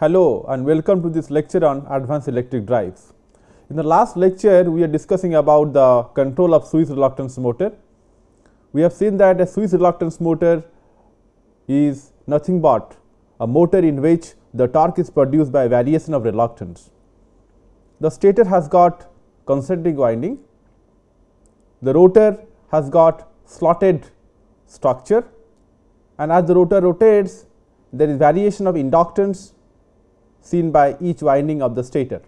Hello and welcome to this lecture on advanced electric drives. In the last lecture, we are discussing about the control of switched reluctance motor. We have seen that a switched reluctance motor is nothing but a motor in which the torque is produced by variation of reluctance. The stator has got concentric winding, the rotor has got slotted structure and as the rotor rotates there is variation of inductance seen by each winding of the stator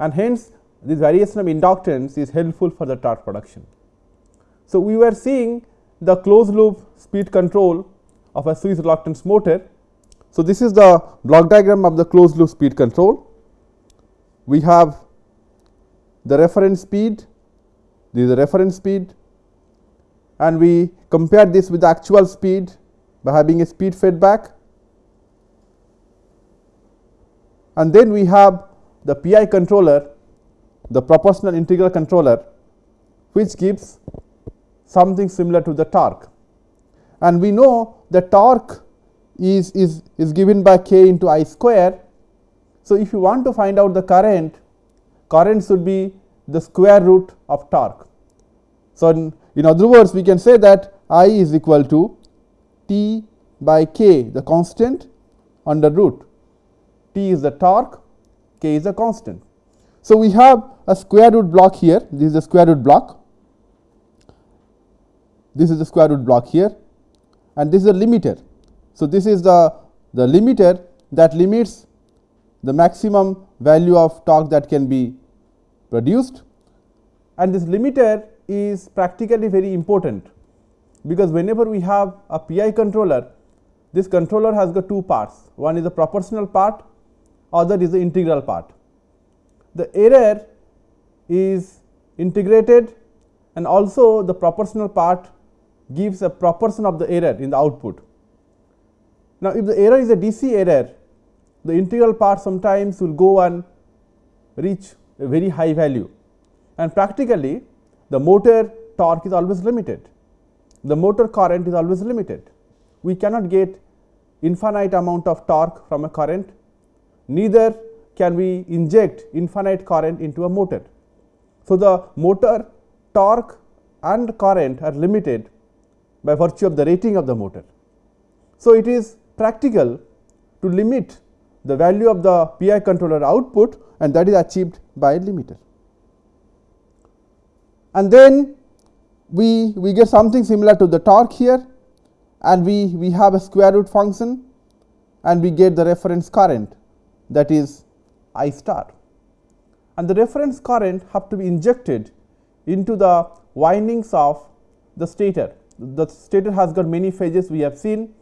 and hence this variation of inductance is helpful for the torque production. So, we were seeing the closed loop speed control of a switched reluctance motor. So, this is the block diagram of the closed loop speed control. We have the reference speed, this is the reference speed and we compare this with the actual speed by having a speed feedback and then we have the PI controller the proportional integral controller which gives something similar to the torque and we know the torque is, is, is given by k into i square. So, if you want to find out the current, current should be the square root of torque. So, in, in other words we can say that i is equal to T by K the constant under root T is the torque K is a constant. So, we have a square root block here this is the square root block this is the square root block here and this is a limiter. So, this is the, the limiter that limits the maximum value of torque that can be produced and this limiter is practically very important because whenever we have a PI controller, this controller has got two parts, one is the proportional part, other is the integral part. The error is integrated and also the proportional part gives a proportion of the error in the output. Now, if the error is a DC error, the integral part sometimes will go and reach a very high value and practically the motor torque is always limited the motor current is always limited. We cannot get infinite amount of torque from a current, neither can we inject infinite current into a motor. So, the motor torque and current are limited by virtue of the rating of the motor. So, it is practical to limit the value of the PI controller output and that is achieved by a limiter. And then we, we get something similar to the torque here and we, we have a square root function and we get the reference current that is I star. And the reference current have to be injected into the windings of the stator. The stator has got many phases we have seen.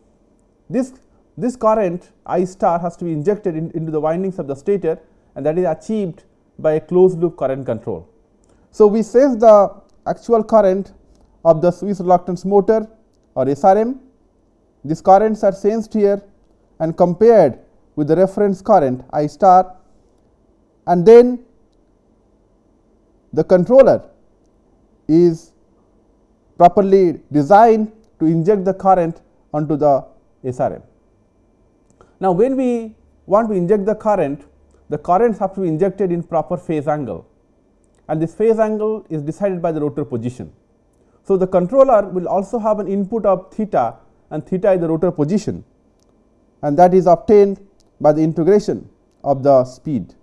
This, this current I star has to be injected in, into the windings of the stator and that is achieved by a closed loop current control. So, we sense the actual current of the switched reluctance motor or SRM. These currents are sensed here and compared with the reference current I star and then the controller is properly designed to inject the current onto the SRM. Now, when we want to inject the current, the currents have to be injected in proper phase angle and this phase angle is decided by the rotor position. So, the controller will also have an input of theta and theta is the rotor position and that is obtained by the integration of the speed.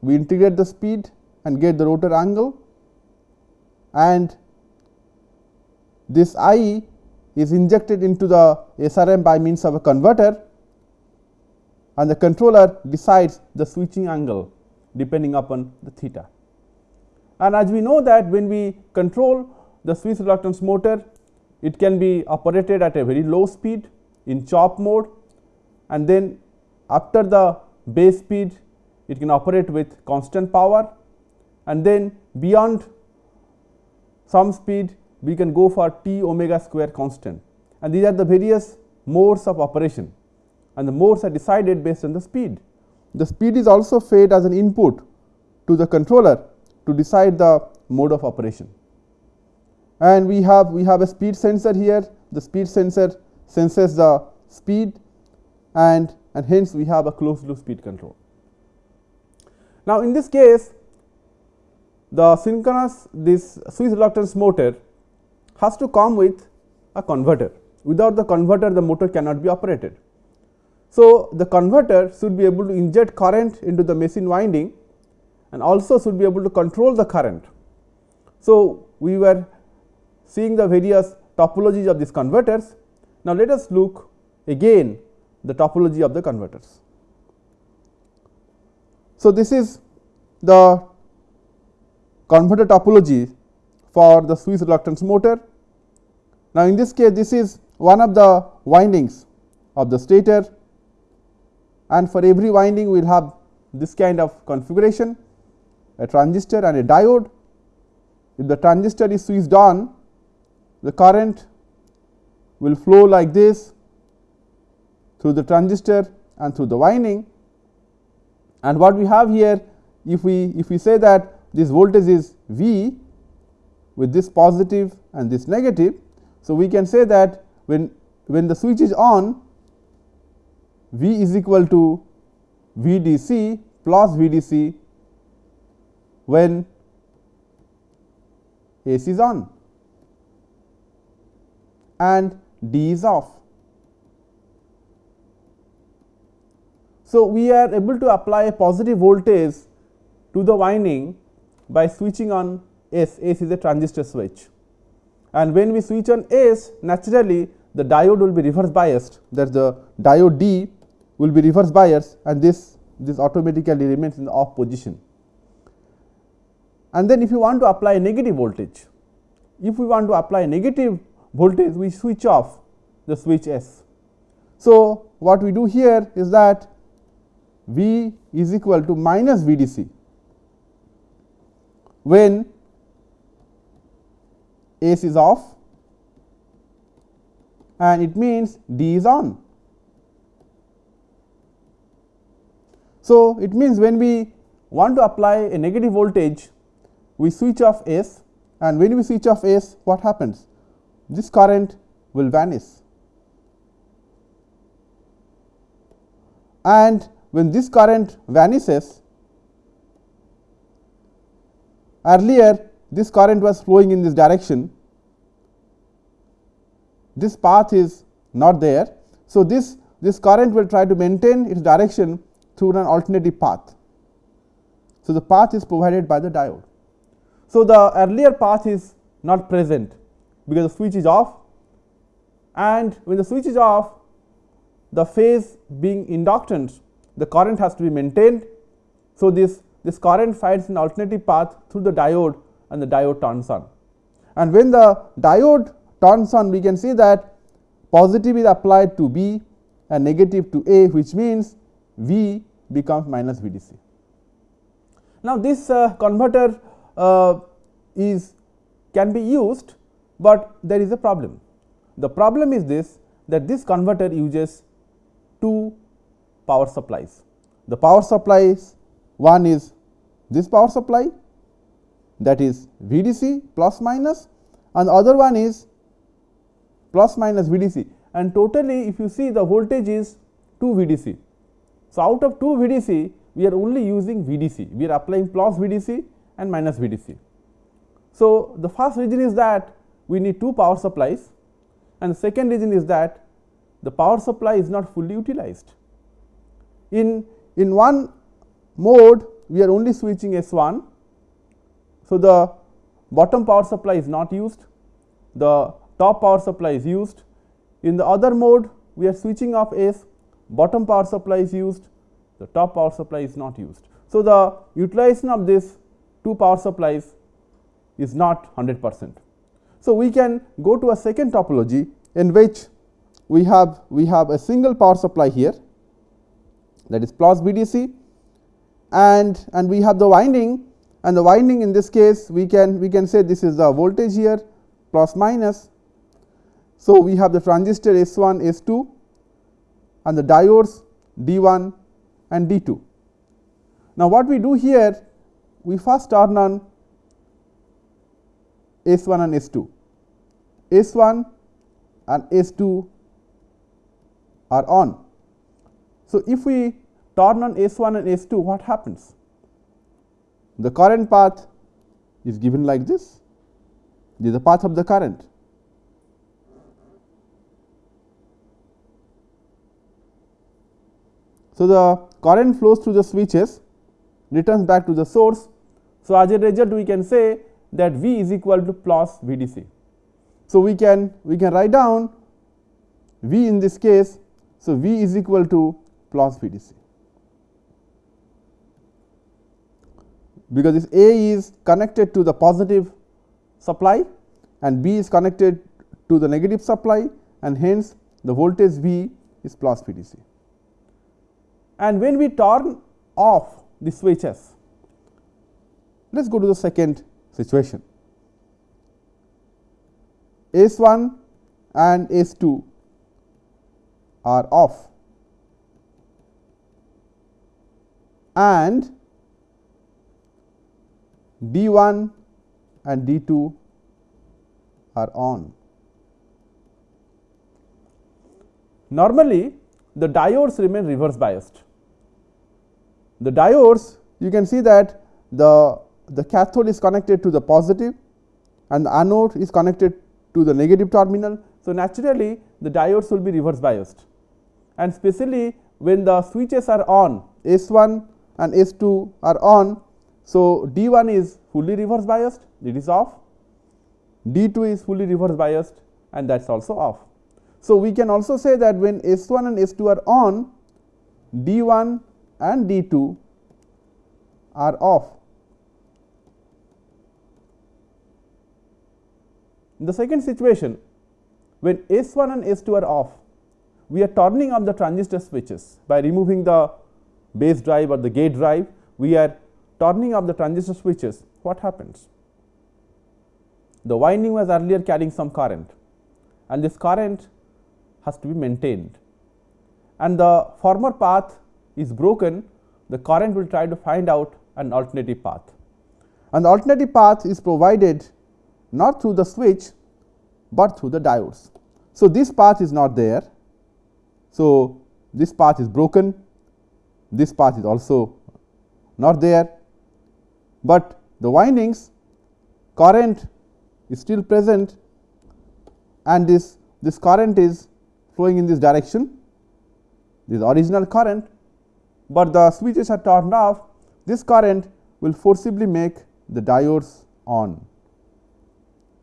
We integrate the speed and get the rotor angle and this I is injected into the SRM by means of a converter and the controller decides the switching angle depending upon the theta. And as we know that when we control the switched reluctance motor it can be operated at a very low speed in chop mode and then after the base speed it can operate with constant power. And then beyond some speed we can go for t omega square constant. And these are the various modes of operation. And the modes are decided based on the speed. The speed is also fed as an input to the controller to decide the mode of operation. And we have we have a speed sensor here. The speed sensor senses the speed and and hence we have a closed loop speed control. Now, in this case the synchronous this switch reluctance motor has to come with a converter. Without the converter the motor cannot be operated. So, the converter should be able to inject current into the machine winding and also should be able to control the current. So, we were seeing the various topologies of these converters. Now, let us look again the topology of the converters. So, this is the converter topology for the switch reluctance motor. Now, in this case this is one of the windings of the stator and for every winding we will have this kind of configuration a transistor and a diode. If the transistor is switched on the current will flow like this through the transistor and through the winding and what we have here if we if we say that this voltage is V with this positive and this negative. So, we can say that when when the switch is on V is equal to VDC plus VDC when AC is on and D is off. So, we are able to apply a positive voltage to the winding by switching on S, S is a transistor switch and when we switch on S naturally the diode will be reverse biased that the diode D will be reverse biased and this this automatically remains in the off position. And then if you want to apply a negative voltage, if we want to apply a negative voltage we switch off the switch S. So, what we do here is that V is equal to minus VDC when S is off and it means D is on. So, it means when we want to apply a negative voltage, we switch off S and when we switch off S, what happens? This current will vanish. And when this current vanishes, earlier this current was flowing in this direction, this path is not there. So, this, this current will try to maintain its direction through an alternative path. So, the path is provided by the diode. So, the earlier path is not present because the switch is off and when the switch is off the phase being inductance the current has to be maintained. So, this, this current finds an alternative path through the diode and the diode turns on. And when the diode turns on we can see that positive is applied to B and negative to A which means V becomes minus VDC. Now, this uh, converter uh, is can be used, but there is a problem. The problem is this that this converter uses two power supplies. The power supplies one is this power supply that is VDC plus minus and the other one is plus minus VDC and totally if you see the voltage is 2 VDC. So, out of 2 VDC we are only using VDC, we are applying plus VDC and minus VDC. So, the first reason is that we need two power supplies and the second reason is that the power supply is not fully utilized. In, in one mode we are only switching S1 so, the bottom power supply is not used, the top power supply is used. In the other mode, we are switching off S, bottom power supply is used, the top power supply is not used. So, the utilization of this two power supplies is not 100 percent. So, we can go to a second topology in which we have we have a single power supply here that is plus VDC and and we have the winding and the winding in this case we can we can say this is the voltage here plus minus. So, we have the transistor S1 S2 and the diodes D1 and D2. Now, what we do here we first turn on S1 and S2 S1 and S2 are on. So, if we turn on S1 and S2 what happens? The current path is given like this, this is the path of the current. So, the current flows through the switches returns back to the source. So, as a result we can say that V is equal to plus VDC. So, we can we can write down V in this case. So, V is equal to plus VDC because this A is connected to the positive supply and B is connected to the negative supply and hence the voltage V is plus VDC and when we turn off the switches. Let us go to the second situation. S 1 and S 2 are off and D 1 and D 2 are on. Normally, the diodes remain reverse biased the diodes you can see that the, the cathode is connected to the positive and the anode is connected to the negative terminal. So, naturally the diodes will be reverse biased and specially when the switches are on S 1 and S 2 are on. So, D 1 is fully reverse biased it is off, D 2 is fully reverse biased and that is also off. So, we can also say that when S 1 and S 2 are on D 1 and D 2 are off. In the second situation, when S 1 and S 2 are off, we are turning off the transistor switches by removing the base drive or the gate drive, we are turning off the transistor switches. What happens? The winding was earlier carrying some current and this current has to be maintained and the former path is broken, the current will try to find out an alternative path. And the alternative path is provided not through the switch, but through the diodes. So, this path is not there. So, this path is broken, this path is also not there, but the windings current is still present and this, this current is flowing in this direction, this original current but the switches are turned off, this current will forcibly make the diodes on.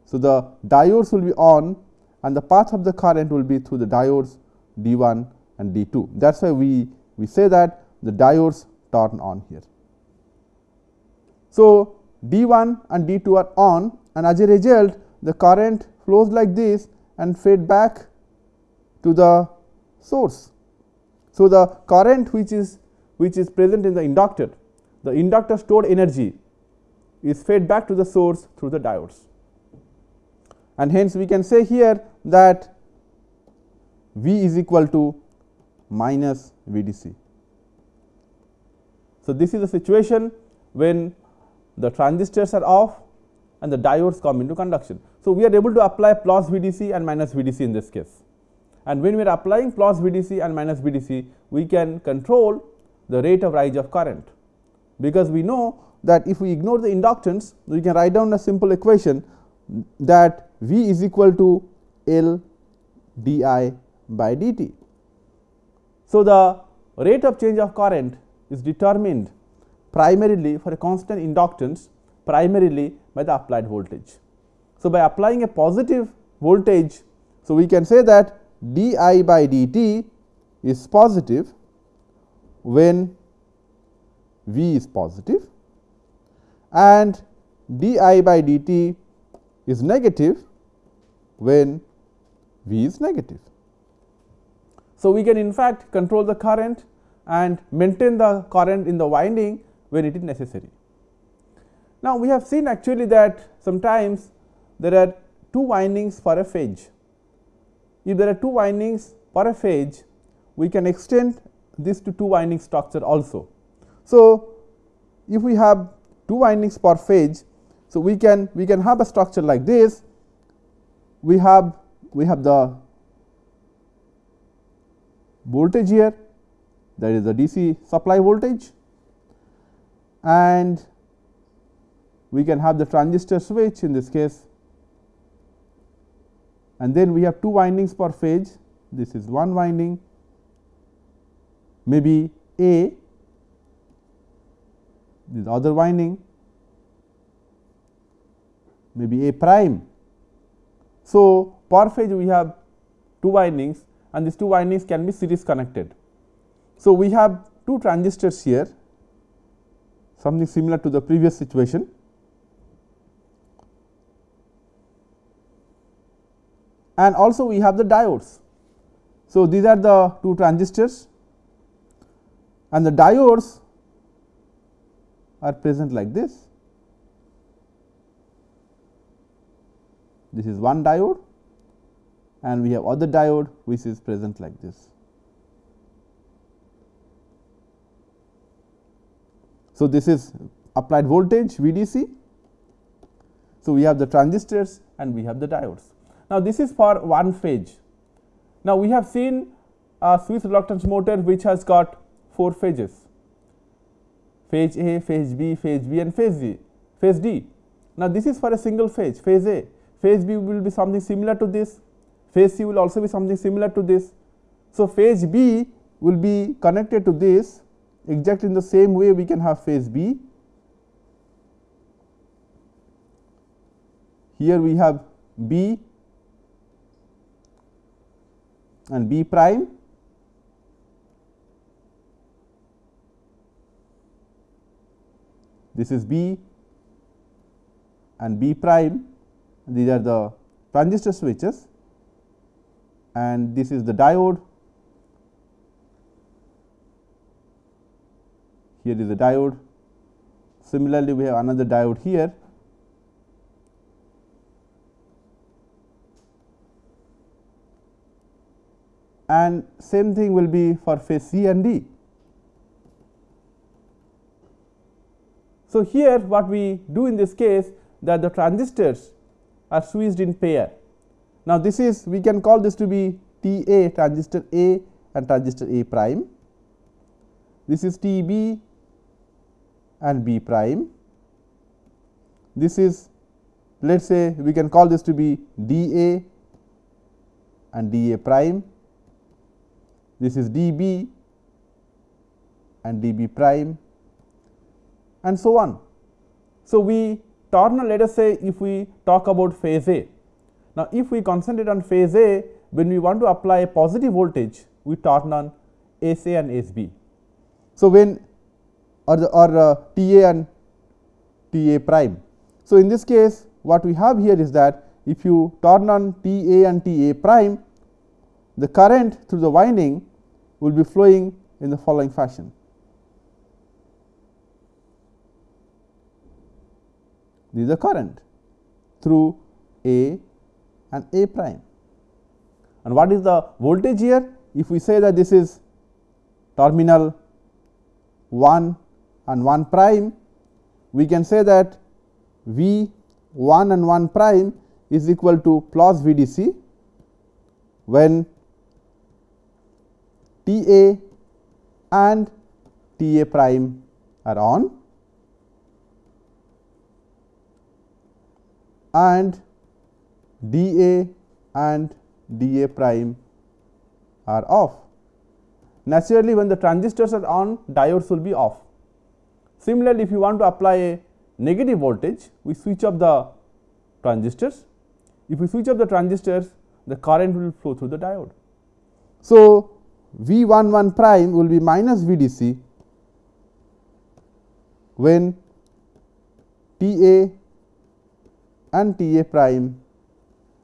So, the diodes will be on and the path of the current will be through the diodes D 1 and D 2. That is why we, we say that the diodes turn on here. So, D 1 and D 2 are on and as a result the current flows like this and fade back to the source. So, the current which is which is present in the inductor, the inductor stored energy is fed back to the source through the diodes. And hence, we can say here that V is equal to minus VDC. So, this is the situation when the transistors are off and the diodes come into conduction. So, we are able to apply plus VDC and minus VDC in this case. And when we are applying plus VDC and minus VDC, we can control the rate of rise of current, because we know that if we ignore the inductance we can write down a simple equation that V is equal to L d I by d t. So, the rate of change of current is determined primarily for a constant inductance primarily by the applied voltage. So, by applying a positive voltage, so we can say that d I by d t is positive when V is positive and d I by d t is negative when V is negative. So, we can in fact control the current and maintain the current in the winding when it is necessary. Now, we have seen actually that sometimes there are two windings for a phase. If there are two windings for a phase, we can extend this to two winding structure also. So, if we have two windings per phase, so we can we can have a structure like this. We have we have the voltage here that is the DC supply voltage and we can have the transistor switch in this case and then we have two windings per phase this is one winding maybe A this other winding maybe A prime. So, per phase we have two windings and these two windings can be series connected. So, we have two transistors here something similar to the previous situation. And also we have the diodes. So, these are the two transistors and the diodes are present like this. This is one diode and we have other diode which is present like this. So, this is applied voltage VDC. So, we have the transistors and we have the diodes. Now, this is for one phase. Now, we have seen a switched reluctance motor which has got 4 phases phase A, phase B, phase B and phase D, phase D. Now, this is for a single phase, phase A, phase B will be something similar to this, phase C will also be something similar to this. So, phase B will be connected to this exactly in the same way we can have phase B. Here we have B and B prime. This is B and B prime. These are the transistor switches. And this is the diode here is a diode similarly we have another diode here and same thing will be for phase C and D. So, here what we do in this case that the transistors are switched in pair. Now, this is we can call this to be T A transistor A and transistor A prime. This is T B and B prime. This is let us say we can call this to be D A and D A prime. This is D B and D B prime and so on. So, we turn on let us say if we talk about phase A. Now, if we concentrate on phase A when we want to apply a positive voltage we turn on S A and S B. So, when or the or uh, T A and T A prime. So, in this case what we have here is that if you turn on T A and T A prime the current through the winding will be flowing in the following fashion. This is the current through A and A prime. And what is the voltage here? If we say that this is terminal 1 and 1 prime, we can say that V 1 and 1 prime is equal to plus V D C when T A and T A prime are on and D A and D A prime are off. Naturally, when the transistors are on diodes will be off. Similarly, if you want to apply a negative voltage, we switch off the transistors. If we switch off the transistors, the current will flow through the diode. So, V 1 1 prime will be minus V D C when T A and T A prime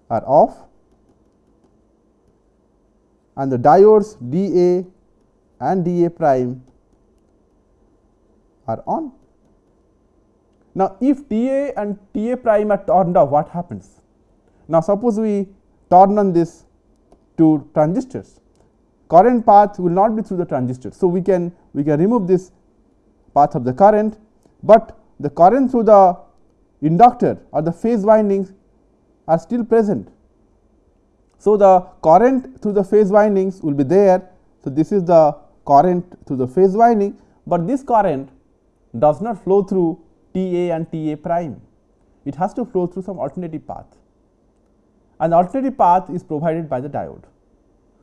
are off and the diodes D A and D A prime are on. Now, if T A and T A prime are turned off, what happens? Now, suppose we turn on this two transistors, current path will not be through the transistor. So, we can we can remove this path of the current, but the current through the inductor or the phase windings are still present. So, the current through the phase windings will be there. So, this is the current through the phase winding, but this current does not flow through T A and T A prime. It has to flow through some alternative path and the alternative path is provided by the diode.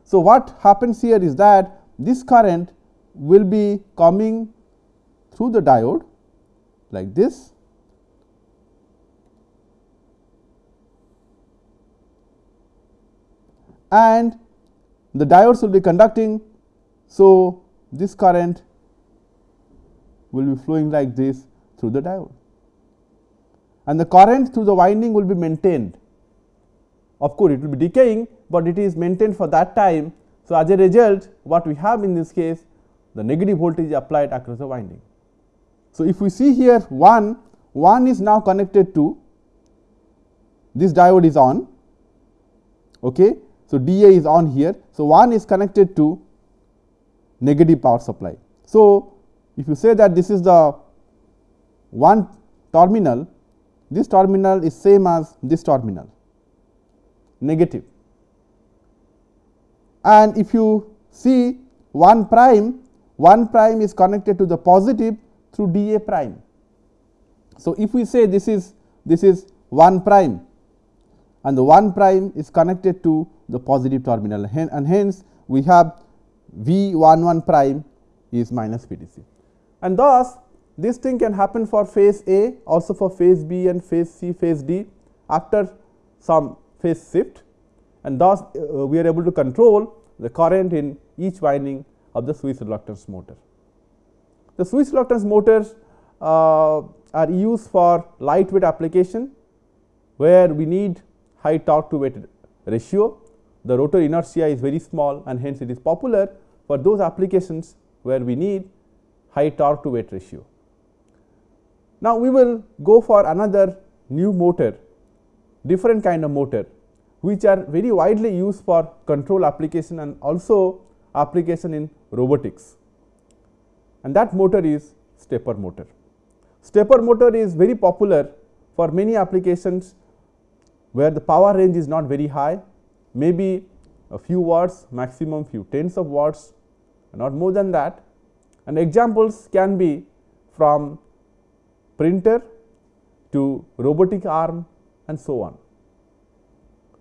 So, what happens here is that this current will be coming through the diode like this and the diodes will be conducting. So, this current will be flowing like this through the diode and the current through the winding will be maintained. Of course, it will be decaying, but it is maintained for that time. So, as a result what we have in this case the negative voltage applied across the winding. So, if we see here 1, 1 is now connected to this diode is on. Okay. So, DA is on here. So, 1 is connected to negative power supply. So, if you say that this is the one terminal, this terminal is same as this terminal negative. And if you see 1 prime, 1 prime is connected to the positive through d a prime. So, if we say this is this is 1 prime and the 1 prime is connected to the positive terminal and hence we have V 1 1 prime is minus VDC. And thus, this thing can happen for phase A also for phase B and phase C phase D after some phase shift and thus uh, we are able to control the current in each winding of the switched reluctance motor. The switched reluctance motors uh, are used for lightweight application where we need high torque to weight ratio. The rotor inertia is very small and hence it is popular for those applications where we need high torque to weight ratio. Now, we will go for another new motor different kind of motor which are very widely used for control application and also application in robotics and that motor is stepper motor. Stepper motor is very popular for many applications where the power range is not very high maybe a few watts maximum few tens of watts not more than that and examples can be from printer to robotic arm and so on.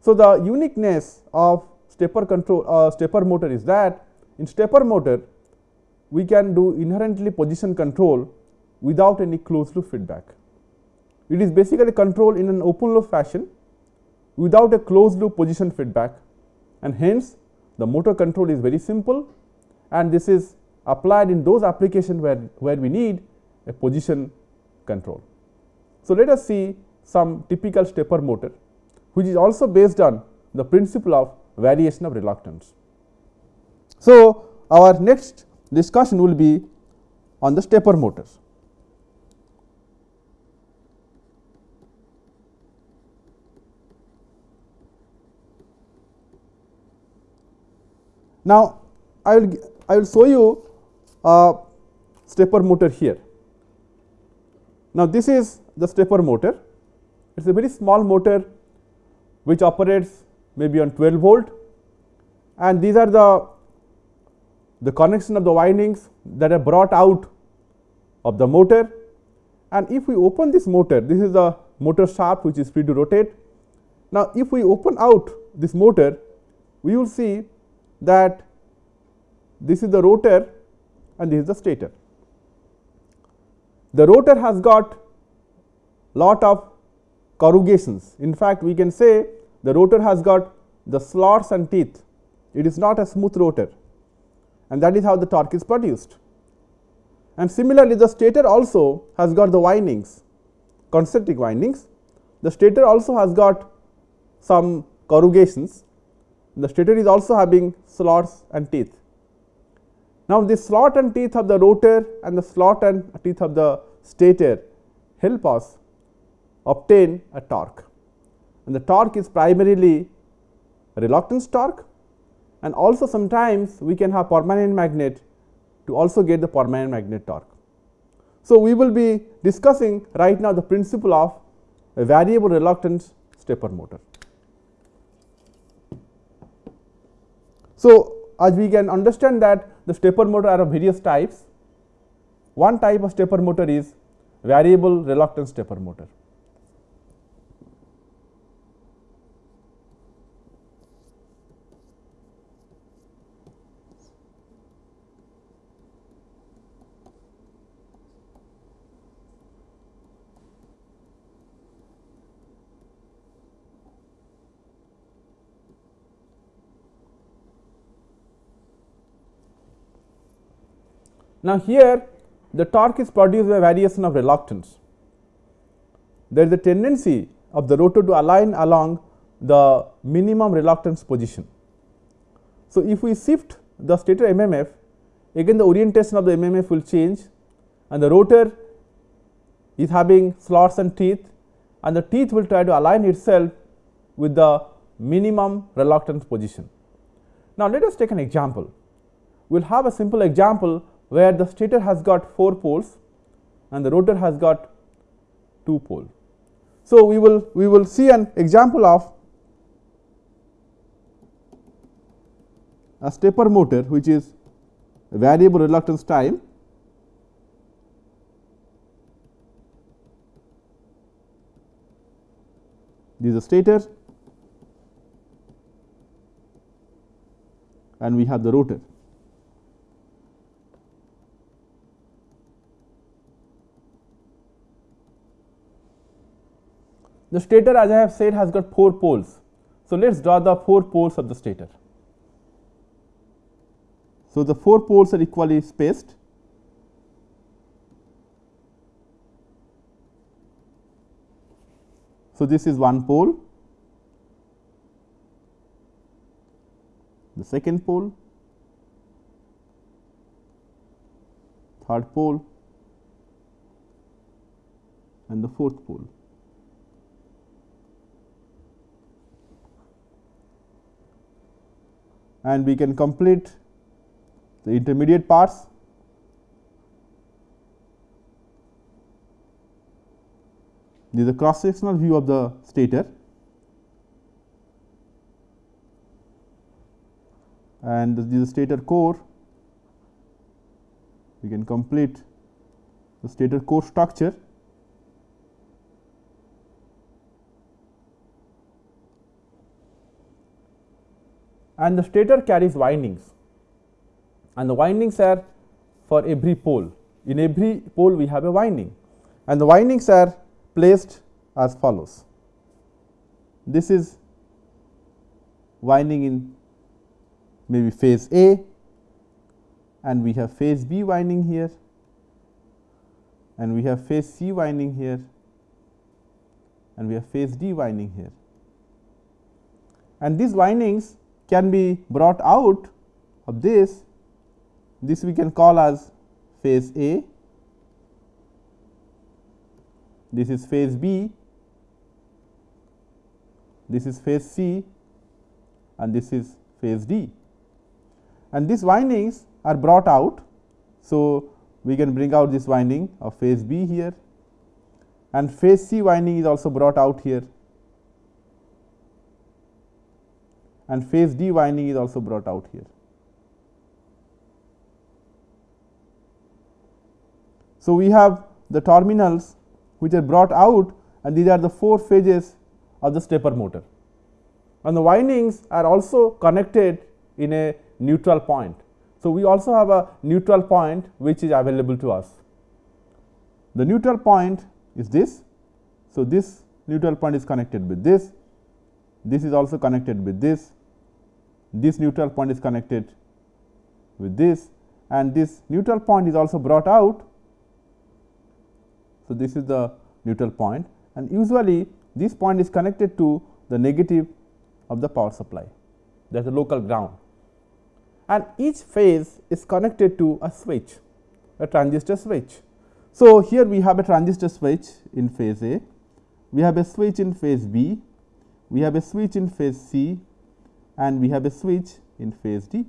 So, the uniqueness of stepper control uh, stepper motor is that in stepper motor we can do inherently position control without any closed loop feedback. It is basically control in an open loop fashion without a closed loop position feedback and hence the motor control is very simple and this is applied in those applications where, where we need a position control. So, let us see some typical stepper motor which is also based on the principle of variation of reluctance. So, our next discussion will be on the stepper motors. Now, I will I will show you a stepper motor here. Now, this is the stepper motor. It is a very small motor which operates maybe on 12 volt and these are the, the connection of the windings that are brought out of the motor and if we open this motor this is the motor shaft which is free to rotate. Now, if we open out this motor we will see that this is the rotor and this is the stator. The rotor has got lot of corrugations. In fact, we can say the rotor has got the slots and teeth. It is not a smooth rotor and that is how the torque is produced. And similarly, the stator also has got the windings, concentric windings. The stator also has got some corrugations. The stator is also having slots and teeth. Now, the slot and teeth of the rotor and the slot and teeth of the stator help us obtain a torque and the torque is primarily reluctance torque and also sometimes we can have permanent magnet to also get the permanent magnet torque. So, we will be discussing right now the principle of a variable reluctance stepper motor. So, as we can understand that the stepper motor are of various types. One type of stepper motor is variable reluctance stepper motor. Now, here the torque is produced by variation of reluctance. There is a tendency of the rotor to align along the minimum reluctance position. So, if we shift the stator MMF again the orientation of the MMF will change and the rotor is having slots and teeth and the teeth will try to align itself with the minimum reluctance position. Now, let us take an example. We will have a simple example where the stator has got 4 poles and the rotor has got 2 pole. So, we will we will see an example of a stepper motor which is variable reluctance time this is the stator and we have the rotor. The stator as I have said has got 4 poles. So, let us draw the 4 poles of the stator. So, the 4 poles are equally spaced. So, this is one pole, the second pole, third pole and the fourth pole. And we can complete the intermediate parts. This is a cross sectional view of the stator and this is the stator core. We can complete the stator core structure and the stator carries windings and the windings are for every pole. In every pole we have a winding and the windings are placed as follows. This is winding in maybe phase A and we have phase B winding here and we have phase C winding here and we have phase D winding here. And these windings can be brought out of this, this we can call as phase A, this is phase B, this is phase C and this is phase D. And these windings are brought out. So, we can bring out this winding of phase B here and phase C winding is also brought out here and phase D winding is also brought out here. So, we have the terminals which are brought out and these are the 4 phases of the stepper motor and the windings are also connected in a neutral point. So, we also have a neutral point which is available to us. The neutral point is this. So, this neutral point is connected with this, this is also connected with this this neutral point is connected with this and this neutral point is also brought out. So, this is the neutral point and usually this point is connected to the negative of the power supply that is the local ground and each phase is connected to a switch a transistor switch. So, here we have a transistor switch in phase A, we have a switch in phase B, we have a switch in phase C and we have a switch in phase D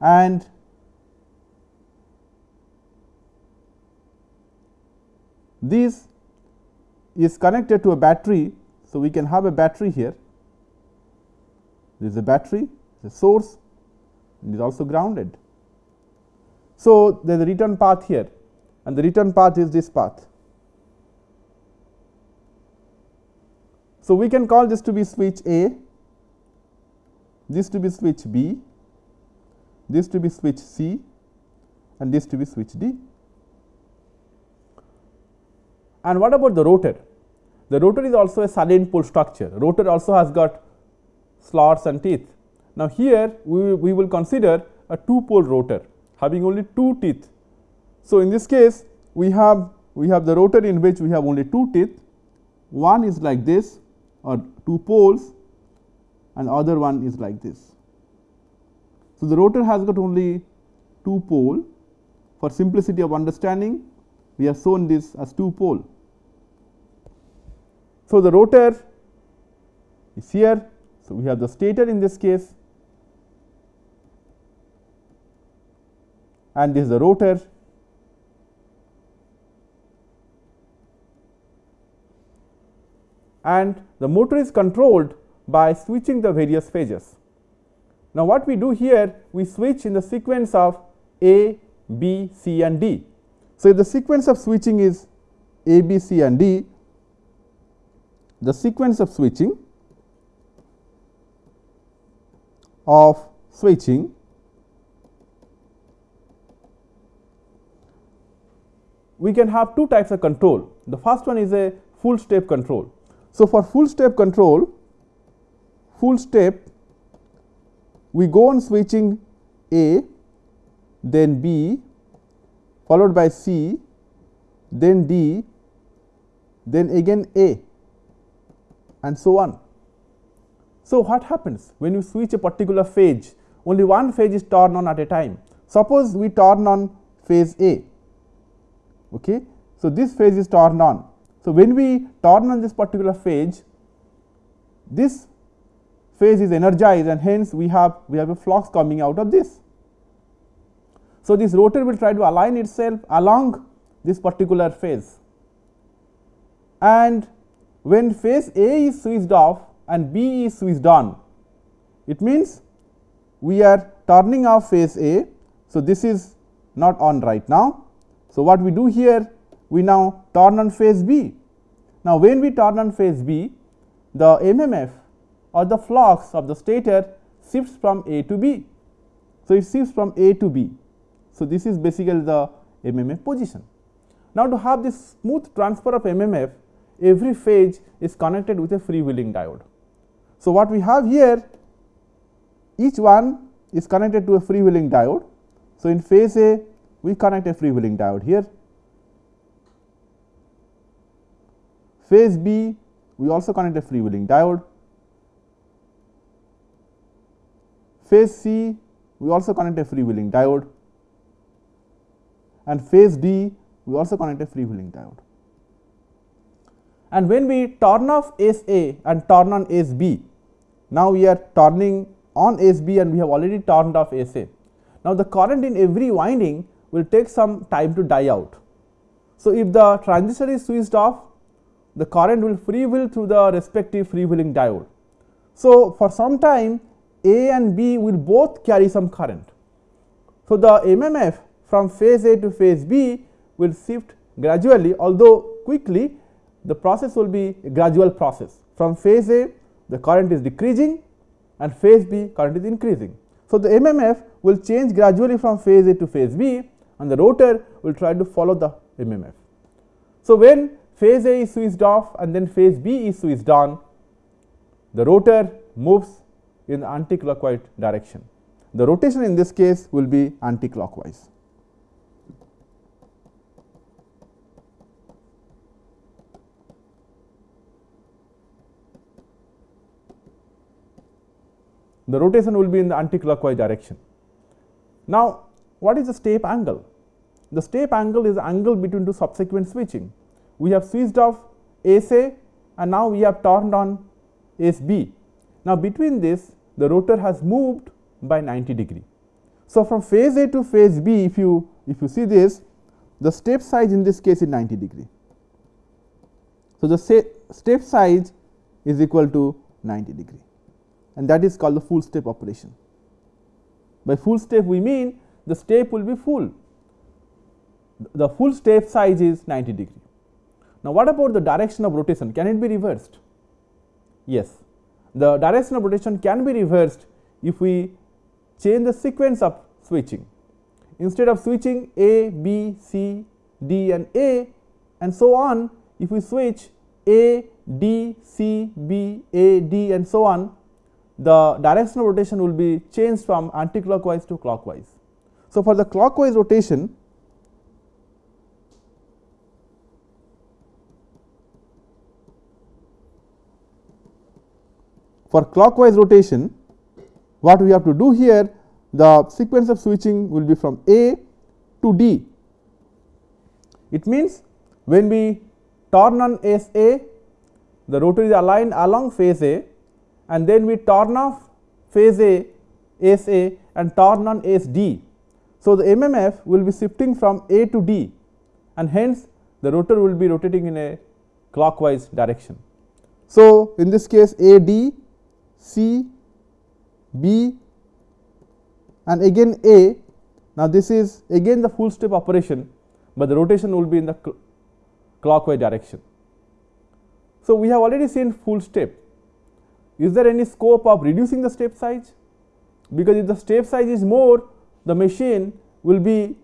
and this is connected to a battery. So, we can have a battery here this is a battery the source is also grounded. So, there is a return path here and the return path is this path. So, we can call this to be switch A, this to be switch B, this to be switch C and this to be switch D. And what about the rotor? The rotor is also a salient pole structure. Rotor also has got slots and teeth. Now, here we, we will consider a two pole rotor having only two teeth. So, in this case we have we have the rotor in which we have only two teeth, one is like this or two poles and other one is like this. So, the rotor has got only two pole for simplicity of understanding we have shown this as two pole. So, the rotor is here. So, we have the stator in this case and this is the rotor and the motor is controlled by switching the various phases. Now, what we do here we switch in the sequence of A, B, C and D. So, if the sequence of switching is A, B, C and D, the sequence of switching of switching we can have two types of control. The first one is a full step control. So, for full step control, full step we go on switching A, then B, followed by C, then D, then again A and so on. So, what happens when you switch a particular phase only one phase is turned on at a time. Suppose we turn on phase A. Okay. So, this phase is turned on so, when we turn on this particular phase, this phase is energized and hence we have we have a flux coming out of this. So, this rotor will try to align itself along this particular phase and when phase A is switched off and B is switched on, it means we are turning off phase A. So, this is not on right now. So, what we do here we now turn on phase B. Now, when we turn on phase B, the MMF or the flux of the stator shifts from A to B. So, it shifts from A to B. So, this is basically the MMF position. Now, to have this smooth transfer of MMF, every phase is connected with a freewheeling diode. So, what we have here, each one is connected to a freewheeling diode. So, in phase A, we connect a freewheeling diode here Phase B we also connect a freewheeling diode. Phase C we also connect a freewheeling diode and phase D we also connect a freewheeling diode. And when we turn off SA and turn on SB, now we are turning on SB and we have already turned off SA. Now, the current in every winding will take some time to die out. So, if the transistor is switched off the current will freewheel through the respective freewheeling diode. So, for some time A and B will both carry some current. So, the MMF from phase A to phase B will shift gradually although quickly the process will be a gradual process. From phase A the current is decreasing and phase B current is increasing. So, the MMF will change gradually from phase A to phase B and the rotor will try to follow the MMF. So, when phase A is switched off and then phase B is switched on, the rotor moves in the anticlockwise direction. The rotation in this case will be anticlockwise. The rotation will be in the anticlockwise direction. Now, what is the step angle? The step angle is the angle between two subsequent switching we have switched off SA and now we have turned on SB. Now, between this the rotor has moved by 90 degree. So, from phase A to phase B if you if you see this the step size in this case is 90 degree. So, the step size is equal to 90 degree and that is called the full step operation. By full step we mean the step will be full, the full step size is 90 degree. Now, what about the direction of rotation? Can it be reversed? Yes, the direction of rotation can be reversed if we change the sequence of switching. Instead of switching A, B, C, D and A and so on, if we switch A, D, C, B, A, D and so on, the direction of rotation will be changed from anticlockwise to clockwise. So, for the clockwise rotation, for clockwise rotation, what we have to do here, the sequence of switching will be from A to D. It means when we turn on S A, the rotor is aligned along phase A and then we turn off phase A S A and turn on S D. So, the MMF will be shifting from A to D and hence the rotor will be rotating in a clockwise direction. So, in this case A D, C, B and again A. Now, this is again the full step operation, but the rotation will be in the cl clockwise direction. So, we have already seen full step. Is there any scope of reducing the step size? Because if the step size is more, the machine will be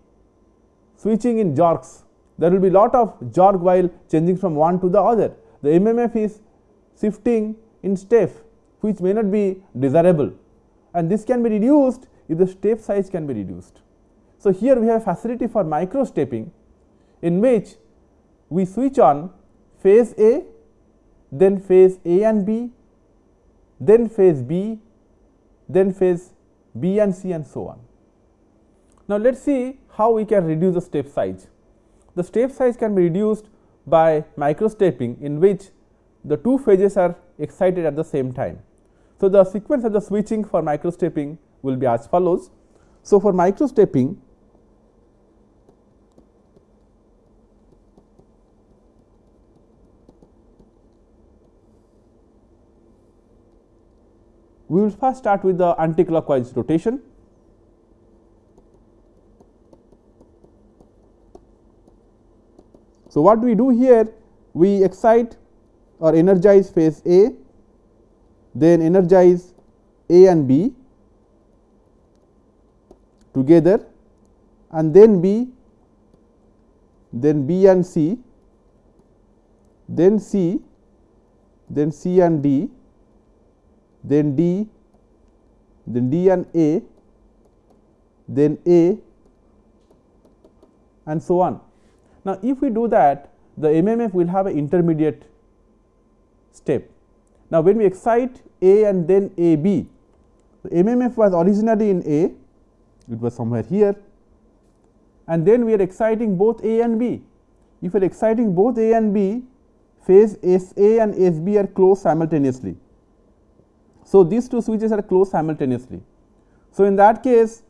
switching in jerks. There will be lot of jerk while changing from one to the other. The MMF is shifting in step which may not be desirable and this can be reduced if the step size can be reduced. So, here we have facility for micro stepping in which we switch on phase A, then phase A and B, then phase B, then phase B and C and so on. Now, let us see how we can reduce the step size. The step size can be reduced by micro stepping in which the two phases are excited at the same time. So, the sequence of the switching for micro stepping will be as follows. So, for micro stepping we will first start with the anticlockwise rotation. So, what we do here? We excite or energize phase A, then energize A and B together and then B, then B and C, then C, then C and D, then D, then D and A, then A and so on. Now, if we do that the MMF will have an intermediate step. Now, when we excite A and then A B, the MMF was originally in A, it was somewhere here and then we are exciting both A and B. If we are exciting both A and B, phase S A and S B are closed simultaneously. So, these two switches are closed simultaneously. So, in that case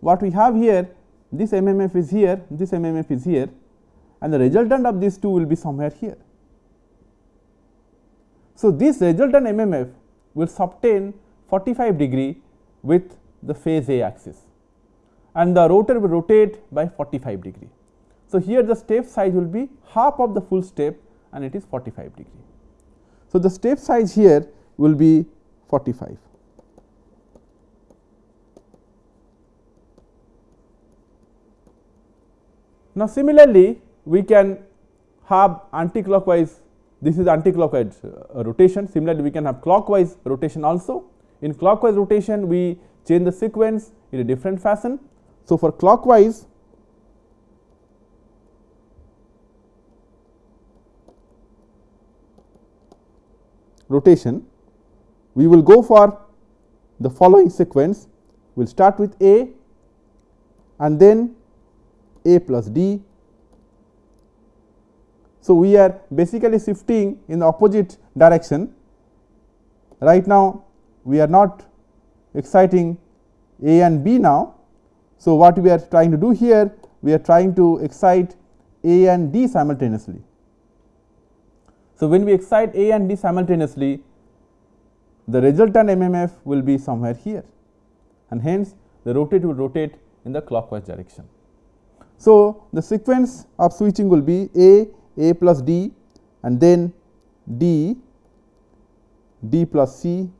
what we have here this MMF is here, this MMF is here and the resultant of these two will be somewhere here. So, this resultant MMF will subtend 45 degree with the phase A axis and the rotor will rotate by 45 degree. So, here the step size will be half of the full step and it is 45 degree. So, the step size here will be 45. Now, similarly, we can have anticlockwise this is anticlockwise uh, rotation similarly we can have clockwise rotation also. In clockwise rotation we change the sequence in a different fashion. So, for clockwise rotation we will go for the following sequence we will start with A and then A plus D. So, we are basically shifting in the opposite direction right now we are not exciting A and B now. So, what we are trying to do here we are trying to excite A and D simultaneously. So, when we excite A and D simultaneously the resultant MMF will be somewhere here and hence the rotate will rotate in the clockwise direction. So, the sequence of switching will be A, A plus D and then D, D plus C,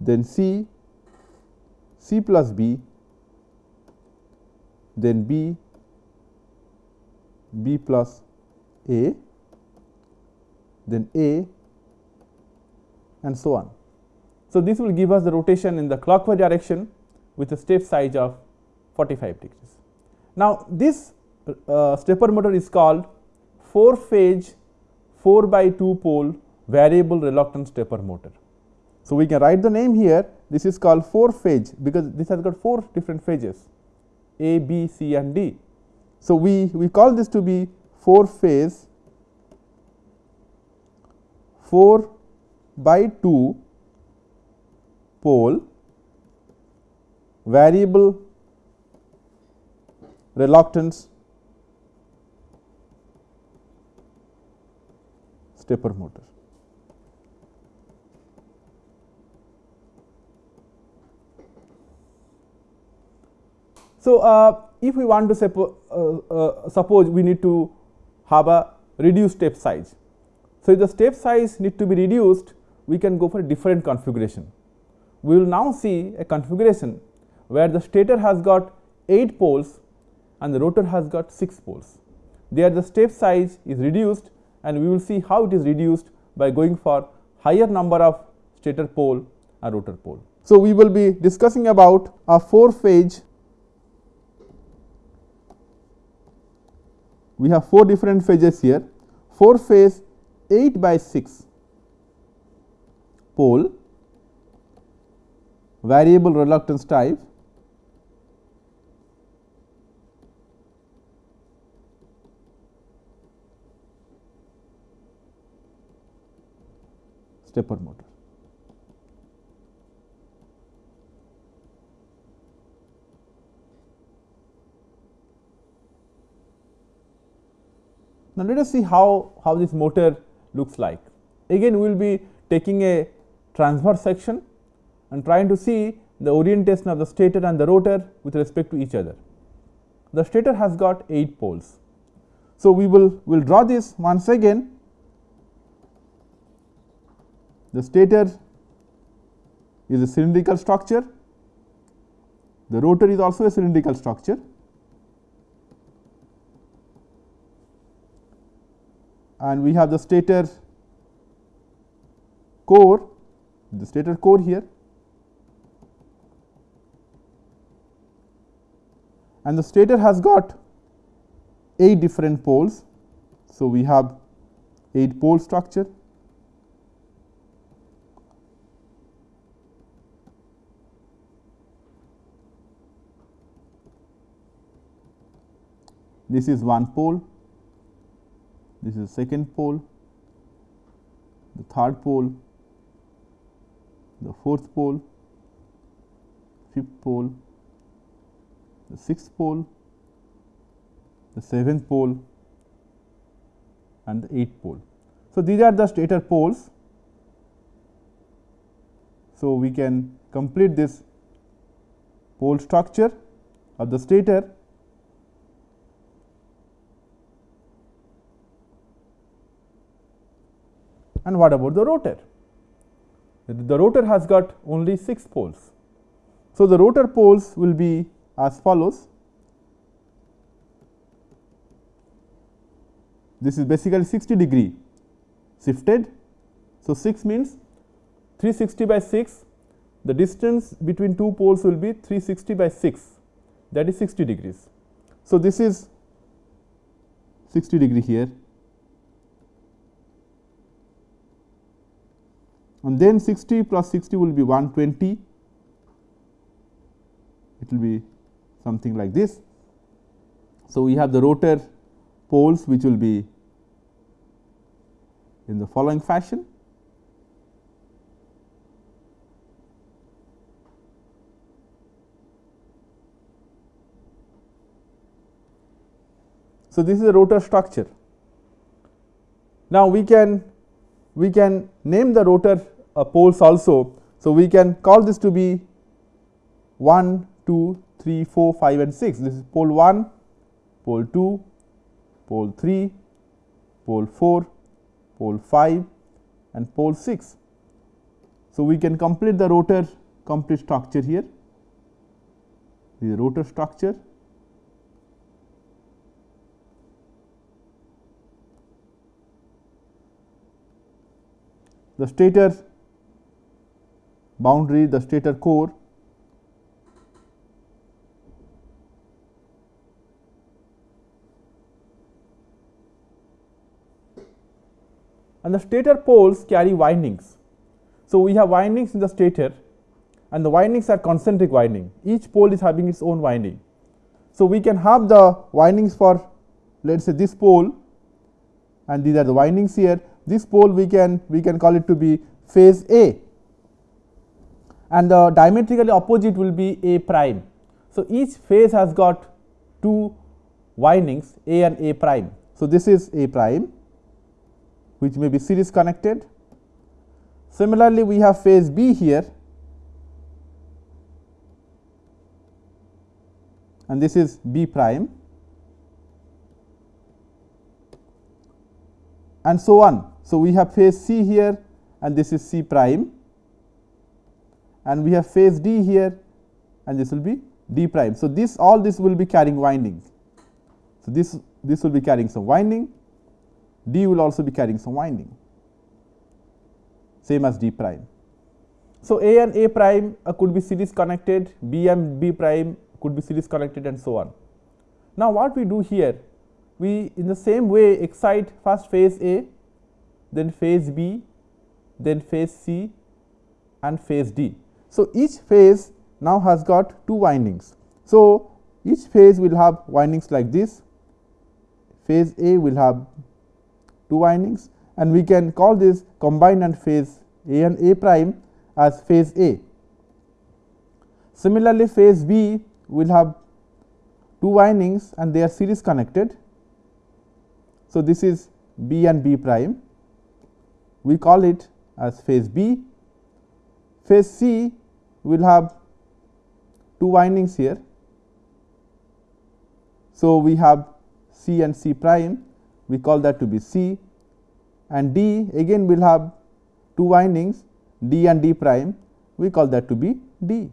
then C, C plus B, then B, B plus A, then A and so on. So, this will give us the rotation in the clockwise direction with a step size of 45 degrees. Now, this uh, stepper motor is called 4 phase 4 by 2 pole variable reluctance stepper motor. So, we can write the name here this is called 4 phase because this has got 4 different phases A, B, C and D. So, we, we call this to be 4 phase 4 by 2 pole variable reluctance stepper motor. So, uh, if we want to uh, uh, suppose we need to have a reduced step size. So, if the step size need to be reduced, we can go for a different configuration. We will now see a configuration where the stator has got 8 poles and the rotor has got 6 poles. There the step size is reduced and we will see how it is reduced by going for higher number of stator pole and rotor pole. So, we will be discussing about a 4 phase we have 4 different phases here 4 phase 8 by 6 pole variable reluctance type stepper motor. Now, let us see how, how this motor looks like. Again we will be taking a transverse section and trying to see the orientation of the stator and the rotor with respect to each other. The stator has got 8 poles. So, we will will draw this once again the stator is a cylindrical structure, the rotor is also a cylindrical structure and we have the stator core, the stator core here and the stator has got 8 different poles. So, we have 8 pole structure. This is one pole. This is second pole, the third pole, the fourth pole, fifth pole, the sixth pole, the seventh pole. And the eighth pole. So, these are the stator poles. So, we can complete this pole structure of the stator And what about the rotor? The rotor has got only 6 poles. So, the rotor poles will be as follows. This is basically 60 degree shifted. So, 6 means 360 by 6 the distance between two poles will be 360 by 6 that is 60 degrees. So, this is 60 degree here and then 60 plus 60 will be 120 it will be something like this. So, we have the rotor poles which will be in the following fashion. So, this is a rotor structure. Now, we can we can name the rotor poles also. So, we can call this to be 1, 2, 3, 4, 5 and 6. This is pole 1, pole 2, pole 3, pole 4, pole 5 and pole 6. So, we can complete the rotor complete structure here, the rotor structure. The stator boundary, the stator core and the stator poles carry windings. So, we have windings in the stator and the windings are concentric winding each pole is having its own winding. So, we can have the windings for let us say this pole and these are the windings here this pole we can we can call it to be phase A and the diametrically opposite will be A prime. So, each phase has got two windings A and A prime. So, this is A prime which may be series connected. Similarly, we have phase B here and this is B prime and so on. So, we have phase C here and this is C prime and we have phase D here and this will be D prime. So, this all this will be carrying windings. So, this this will be carrying some winding D will also be carrying some winding same as D prime. So, A and A prime uh, could be series connected, B and B prime could be series connected and so on. Now, what we do here? We in the same way excite first phase A, then phase B, then phase C and phase D. So, each phase now has got two windings. So, each phase will have windings like this, phase A will have two windings and we can call this combined and phase A and A prime as phase A. Similarly, phase B will have two windings and they are series connected. So, this is B and B prime we call it as phase B. Phase C will have two windings here. So, we have C and C prime we call that to be C and D again we will have two windings D and D prime we call that to be D.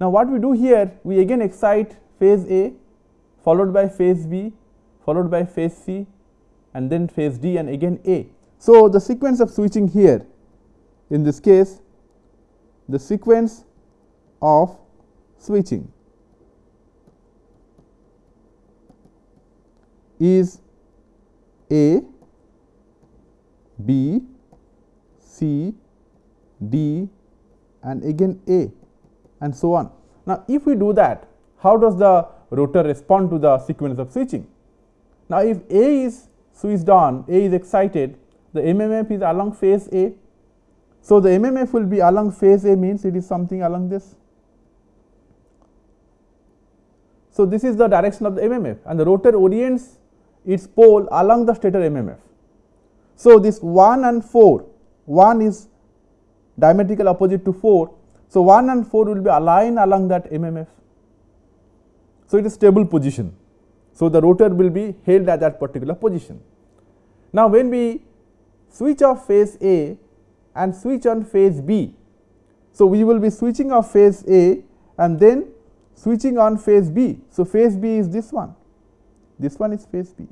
Now, what we do here we again excite phase A followed by phase B followed by phase C and then phase D and again A. So, the sequence of switching here in this case the sequence of switching is A, B, C, D and again A and so on. Now, if we do that, how does the rotor respond to the sequence of switching? Now, if A is switched on, A is excited, the MMF is along phase A. So, the MMF will be along phase A means it is something along this. So, this is the direction of the MMF and the rotor orients its pole along the stator MMF. So, this 1 and 4, 1 is diametrical opposite to 4. So, 1 and 4 will be aligned along that MMF. So, it is stable position. So, the rotor will be held at that particular position. Now, when we switch off phase A and switch on phase B, so we will be switching off phase A and then switching on phase B. So, phase B is this one this one is phase B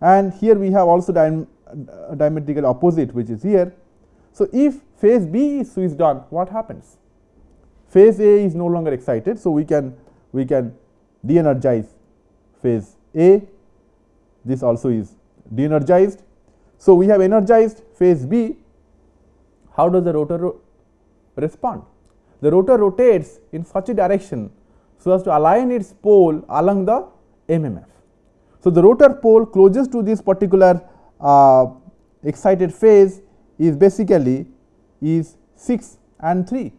and here we have also dim uh, diametrical opposite which is here. So, if phase B is switched on what happens? Phase A is no longer excited. So, we can we can de-energize phase A this also is de-energized. So, we have energized phase B how does the rotor ro respond? The rotor rotates in such a direction so as to align its pole along the MMF. So, the rotor pole closest to this particular uh, excited phase is basically is 6 and 3.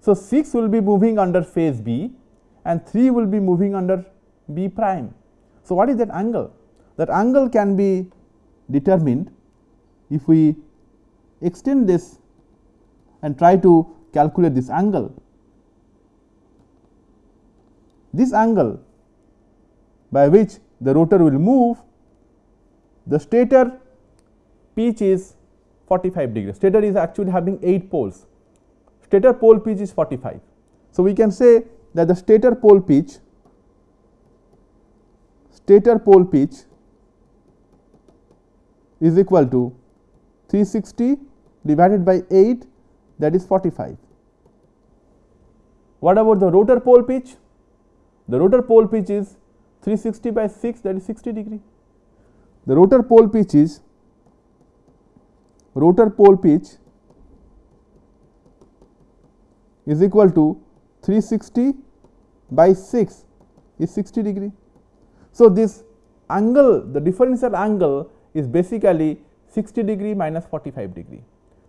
So, 6 will be moving under phase B and 3 will be moving under B prime. So, what is that angle? That angle can be determined if we extend this and try to calculate this angle. This angle by which the rotor will move, the stator pitch is 45 degrees. Stator is actually having 8 poles. Stator pole pitch is 45. So, we can say that the stator pole pitch stator pole pitch is equal to 360 divided by 8 that is 45. What about the rotor pole pitch? The rotor pole pitch is 360 by 6 that is 60 degree. The rotor pole pitch is rotor pole pitch is equal to 360 by 6 is 60 degree. So, this angle the differential angle is basically 60 degree minus 45 degree.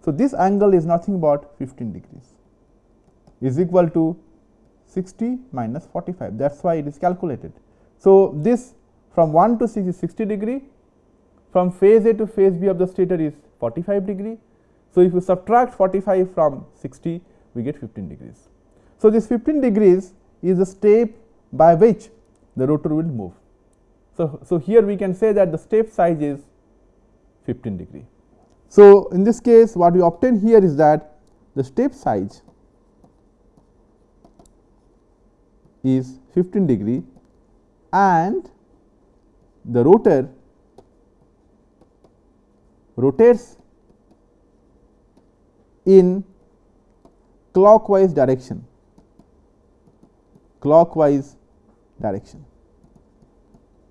So, this angle is nothing but 15 degrees is equal to 60 minus 45 that is why it is calculated. So, this from 1 to 6 is 60 degree from phase A to phase B of the stator is 45 degree. So, if you subtract 45 from 60 we get 15 degrees. So, this 15 degrees is the step by which the rotor will move. So, so here we can say that the step size is 15 degree. So, in this case what we obtain here is that the step size is 15 degree and the rotor rotates in clockwise direction clockwise direction.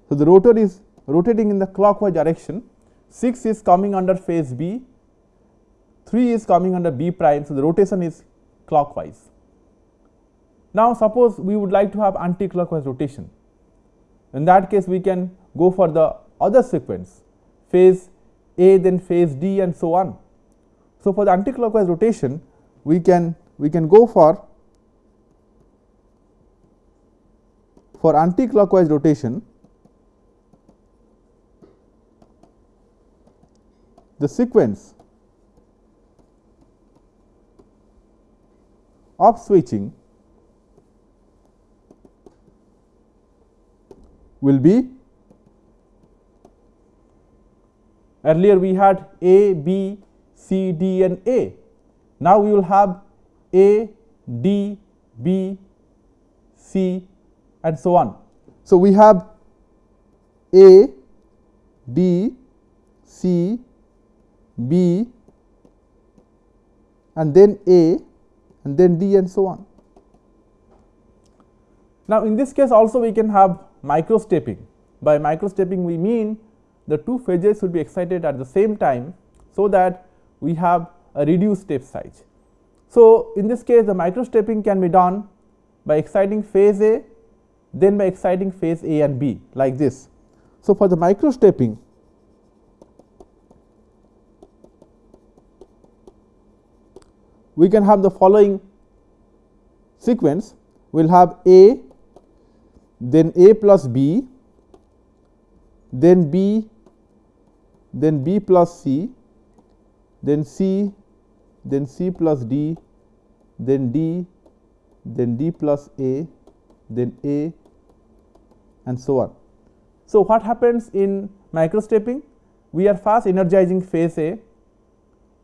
So, the rotor is rotating in the clockwise direction 6 is coming under phase B 3 is coming under B prime. So, the rotation is clockwise. Now, suppose we would like to have anti-clockwise rotation in that case we can go for the other sequence phase A then phase D and so on. So, for the anti-clockwise rotation we can we can go for for anti-clockwise rotation the sequence of switching will be earlier we had A, B, C, D and A. Now, we will have A, D, B, C and so on. So, we have A, D, C, B and then A and then D and so on. Now, in this case also we can have microstepping. By microstepping we mean the two phases should be excited at the same time, so that we have a reduced step size. So, in this case the microstepping can be done by exciting phase A, then by exciting phase A and B like this. So, for the micro we can have the following sequence we will have A then A plus B then B then B plus C then C then C plus D then D then D plus A then A and so on. So, what happens in microstepping? We are first energizing phase A,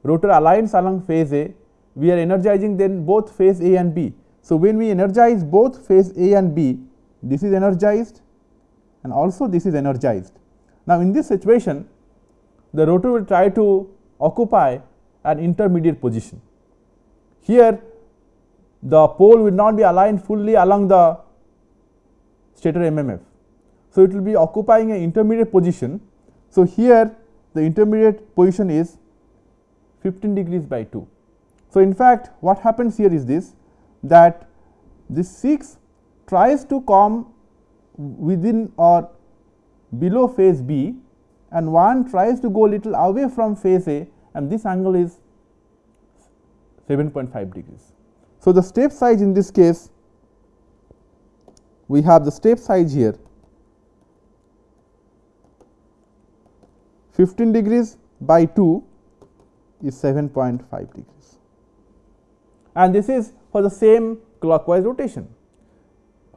rotor aligns along phase A we are energizing then both phase A and B. So, when we energize both phase A and B, this is energized and also this is energized. Now, in this situation, the rotor will try to occupy an intermediate position. Here, the pole will not be aligned fully along the stator MMF. So, it will be occupying an intermediate position. So, here the intermediate position is 15 degrees by 2. So, in fact, what happens here is this that this 6 tries to come within or below phase B and one tries to go little away from phase A and this angle is 7.5 degrees. So, the step size in this case we have the step size here 15 degrees by 2 is 7.5 degrees. And this is for the same clockwise rotation.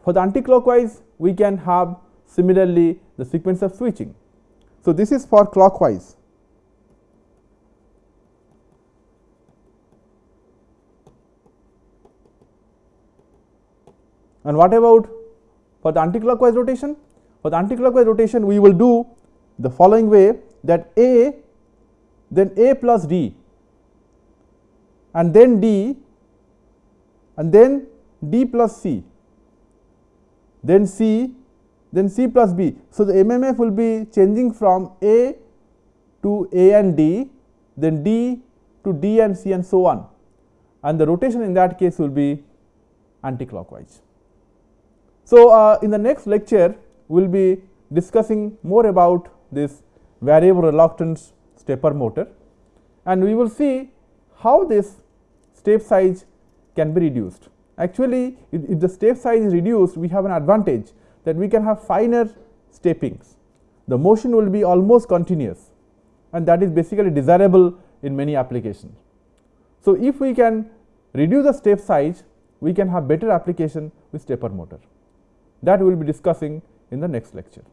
For the anti-clockwise we can have similarly the sequence of switching. So, this is for clockwise. And what about for the anticlockwise rotation? For the anticlockwise rotation we will do the following way that A then A plus D and then D and then D plus C then C then C plus B. So, the MMF will be changing from A to A and D then D to D and C and so on and the rotation in that case will be anticlockwise. So, uh, in the next lecture we will be discussing more about this variable reluctance stepper motor and we will see how this step size can be reduced. Actually, if, the step size is reduced, we have an advantage that we can have finer steppings. The motion will be almost continuous and that is basically desirable in many applications. So, if we can reduce the step size, we can have better application with stepper motor that we will be discussing in the next lecture.